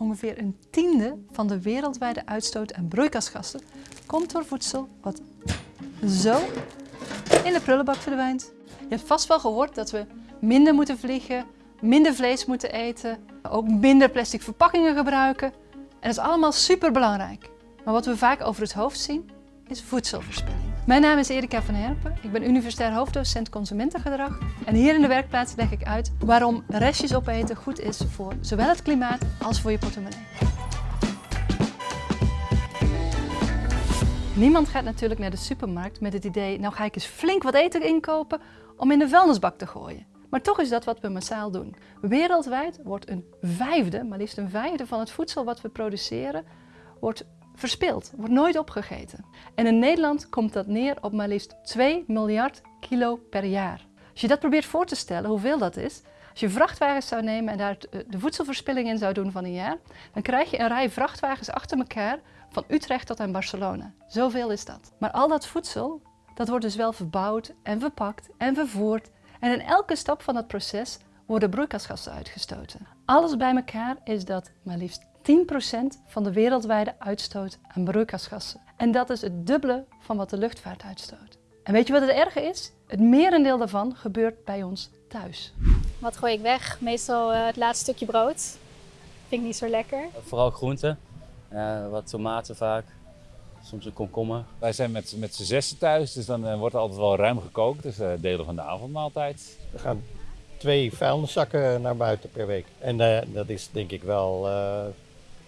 ongeveer een tiende van de wereldwijde uitstoot aan broeikasgassen komt door voedsel wat zo in de prullenbak verdwijnt. Je hebt vast wel gehoord dat we minder moeten vliegen, minder vlees moeten eten, ook minder plastic verpakkingen gebruiken. En dat is allemaal super belangrijk. Maar wat we vaak over het hoofd zien, is voedselverspilling. Mijn naam is Erika van Herpen. Ik ben universitair hoofddocent consumentengedrag. En hier in de werkplaats leg ik uit waarom restjes opeten goed is voor zowel het klimaat als voor je portemonnee. Niemand gaat natuurlijk naar de supermarkt met het idee, nou ga ik eens flink wat eten inkopen om in de vuilnisbak te gooien. Maar toch is dat wat we massaal doen. Wereldwijd wordt een vijfde, maar liefst een vijfde van het voedsel wat we produceren, wordt verspild, wordt nooit opgegeten. En in Nederland komt dat neer op maar liefst 2 miljard kilo per jaar. Als je dat probeert voor te stellen, hoeveel dat is, als je vrachtwagens zou nemen en daar de voedselverspilling in zou doen van een jaar, dan krijg je een rij vrachtwagens achter elkaar van Utrecht tot aan Barcelona. Zoveel is dat. Maar al dat voedsel, dat wordt dus wel verbouwd en verpakt en vervoerd. En in elke stap van dat proces worden broeikasgassen uitgestoten. Alles bij elkaar is dat maar liefst 10% van de wereldwijde uitstoot aan broeikasgassen. En dat is het dubbele van wat de luchtvaart uitstoot. En weet je wat het erge is? Het merendeel daarvan gebeurt bij ons thuis. Wat gooi ik weg? Meestal uh, het laatste stukje brood. Vind ik niet zo lekker. Vooral groenten. Uh, wat tomaten vaak. Soms een komkommer. Wij zijn met, met z'n zessen thuis, dus dan uh, wordt er altijd wel ruim gekookt. Dus delen van de avondmaaltijd. We gaan twee vuilniszakken naar buiten per week. En dat is denk ik wel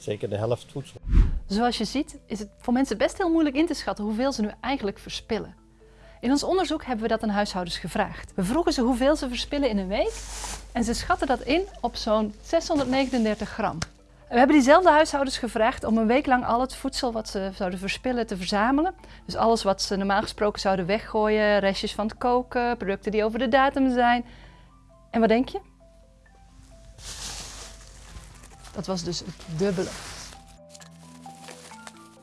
zeker de helft voedsel. Zoals je ziet is het voor mensen best heel moeilijk in te schatten hoeveel ze nu eigenlijk verspillen. In ons onderzoek hebben we dat aan huishoudens gevraagd. We vroegen ze hoeveel ze verspillen in een week en ze schatten dat in op zo'n 639 gram. We hebben diezelfde huishoudens gevraagd om een week lang al het voedsel wat ze zouden verspillen te verzamelen. Dus alles wat ze normaal gesproken zouden weggooien, restjes van het koken, producten die over de datum zijn. En wat denk je? Dat was dus het dubbele.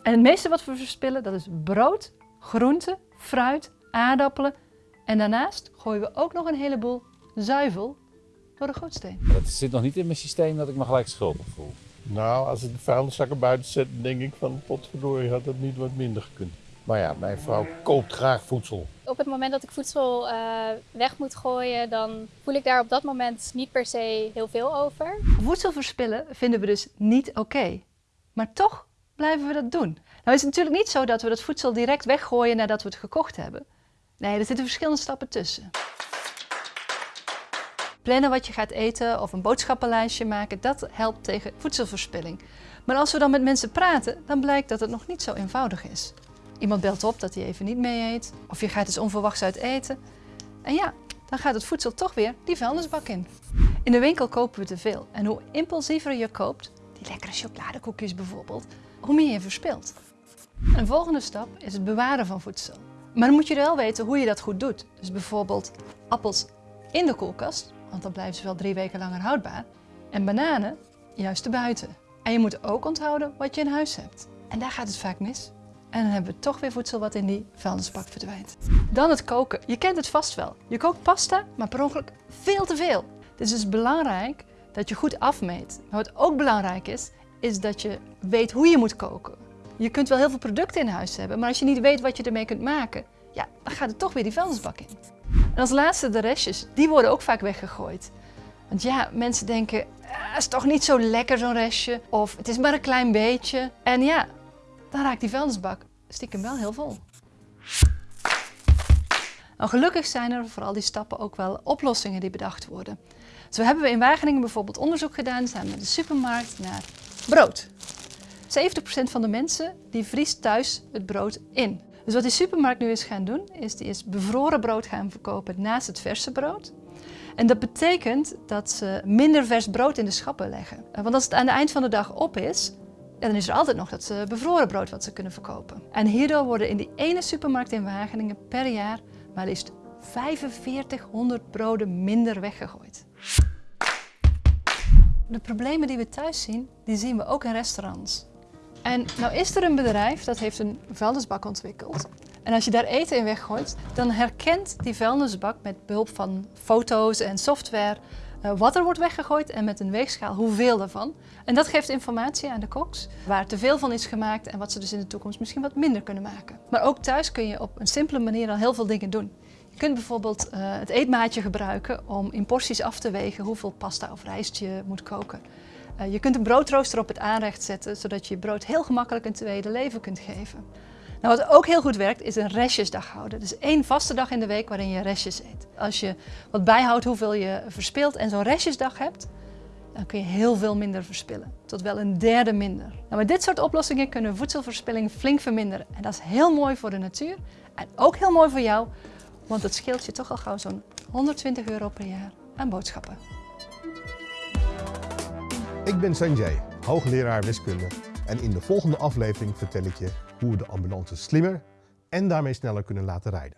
En het meeste wat we verspillen, dat is brood, groenten, fruit, aardappelen. En daarnaast gooien we ook nog een heleboel zuivel door de gootsteen. Dat zit nog niet in mijn systeem dat ik me gelijk schuldig voel. Nou, als ik de vuilniszakken buiten zet, denk ik van potverdorie had dat niet wat minder gekund. Maar ja, mijn vrouw koopt graag voedsel. Op het moment dat ik voedsel uh, weg moet gooien, dan voel ik daar op dat moment niet per se heel veel over. Voedsel verspillen vinden we dus niet oké. Maar toch blijven we dat doen. Nou is het natuurlijk niet zo dat we dat voedsel direct weggooien nadat we het gekocht hebben. Nee, er zitten verschillende stappen tussen. Plannen wat je gaat eten of een boodschappenlijstje maken, dat helpt tegen voedselverspilling. Maar als we dan met mensen praten, dan blijkt dat het nog niet zo eenvoudig is. Iemand belt op dat hij even niet mee eet. Of je gaat eens onverwachts uit eten. En ja, dan gaat het voedsel toch weer die vuilnisbak in. In de winkel kopen we te veel. En hoe impulsiever je koopt, die lekkere chocoladekoekjes bijvoorbeeld, hoe meer je verspilt. Een volgende stap is het bewaren van voedsel. Maar dan moet je wel weten hoe je dat goed doet. Dus bijvoorbeeld appels in de koelkast, want dan blijven ze wel drie weken langer houdbaar. En bananen juist erbuiten. En je moet ook onthouden wat je in huis hebt. En daar gaat het vaak mis. En dan hebben we toch weer voedsel wat in die vuilnisbak verdwijnt. Dan het koken. Je kent het vast wel. Je kookt pasta, maar per ongeluk veel te veel. Het is dus belangrijk dat je goed afmeet. Maar wat ook belangrijk is, is dat je weet hoe je moet koken. Je kunt wel heel veel producten in huis hebben, maar als je niet weet wat je ermee kunt maken, ja, dan gaat het toch weer die vuilnisbak in. En als laatste de restjes. Die worden ook vaak weggegooid. Want ja, mensen denken, ah, het is toch niet zo lekker zo'n restje. Of het is maar een klein beetje. En ja, dan raakt die vuilnisbak stiekem wel heel vol. Nou, gelukkig zijn er voor al die stappen ook wel oplossingen die bedacht worden. Zo hebben we in Wageningen bijvoorbeeld onderzoek gedaan samen met de supermarkt naar brood. 70% van de mensen die vriest thuis het brood in. Dus wat die supermarkt nu is gaan doen, is die is bevroren brood gaan verkopen naast het verse brood. En dat betekent dat ze minder vers brood in de schappen leggen. Want als het aan het eind van de dag op is, dan is er altijd nog dat bevroren brood wat ze kunnen verkopen. En hierdoor worden in die ene supermarkt in Wageningen per jaar maar liefst 4500 broden minder weggegooid. De problemen die we thuis zien, die zien we ook in restaurants. En nou is er een bedrijf dat heeft een vuilnisbak ontwikkeld. En als je daar eten in weggooit, dan herkent die vuilnisbak met behulp van foto's en software eh, wat er wordt weggegooid en met een weegschaal hoeveel daarvan. En dat geeft informatie aan de koks waar te veel van is gemaakt en wat ze dus in de toekomst misschien wat minder kunnen maken. Maar ook thuis kun je op een simpele manier al heel veel dingen doen. Je kunt bijvoorbeeld eh, het eetmaatje gebruiken om in porties af te wegen hoeveel pasta of rijst je moet koken. Eh, je kunt een broodrooster op het aanrecht zetten, zodat je je brood heel gemakkelijk een tweede leven kunt geven. Nou, wat ook heel goed werkt, is een restjesdag houden. Dus één vaste dag in de week waarin je restjes eet. Als je wat bijhoudt hoeveel je verspilt en zo'n restjesdag hebt, dan kun je heel veel minder verspillen. Tot wel een derde minder. Nou, met dit soort oplossingen kunnen voedselverspilling flink verminderen. En dat is heel mooi voor de natuur en ook heel mooi voor jou, want het scheelt je toch al gauw zo'n 120 euro per jaar aan boodschappen. Ik ben Sanjay, hoogleraar wiskunde en in de volgende aflevering vertel ik je hoe we de ambulance slimmer en daarmee sneller kunnen laten rijden.